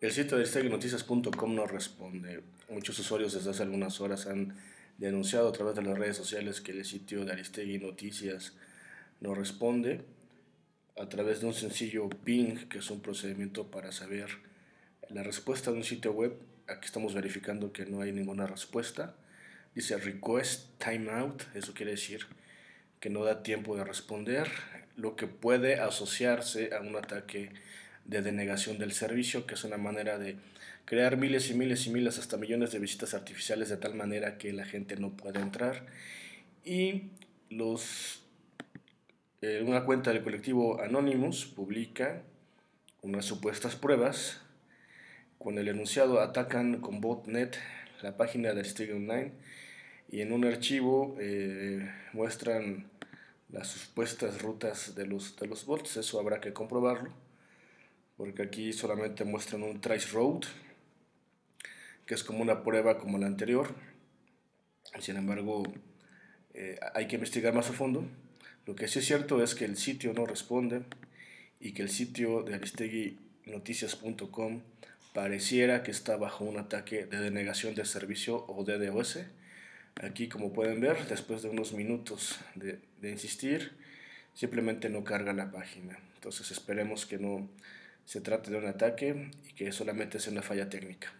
El sitio de Noticias.com no responde. Muchos usuarios desde hace algunas horas han denunciado a través de las redes sociales que el sitio de Aristegui Noticias no responde a través de un sencillo ping, que es un procedimiento para saber la respuesta de un sitio web. Aquí estamos verificando que no hay ninguna respuesta. Dice request timeout, eso quiere decir que no da tiempo de responder, lo que puede asociarse a un ataque de denegación del servicio, que es una manera de crear miles y miles y miles hasta millones de visitas artificiales de tal manera que la gente no pueda entrar. Y los, eh, una cuenta del colectivo Anonymous publica unas supuestas pruebas con el enunciado atacan con botnet la página de Stig Online y en un archivo eh, muestran las supuestas rutas de los, de los bots, eso habrá que comprobarlo porque aquí solamente muestran un trace road, que es como una prueba como la anterior. Sin embargo, eh, hay que investigar más a fondo. Lo que sí es cierto es que el sitio no responde y que el sitio de aristeguinoticias.com pareciera que está bajo un ataque de denegación de servicio o DDoS. Aquí, como pueden ver, después de unos minutos de, de insistir, simplemente no carga la página. Entonces esperemos que no se trate de un ataque y que solamente sea una falla técnica.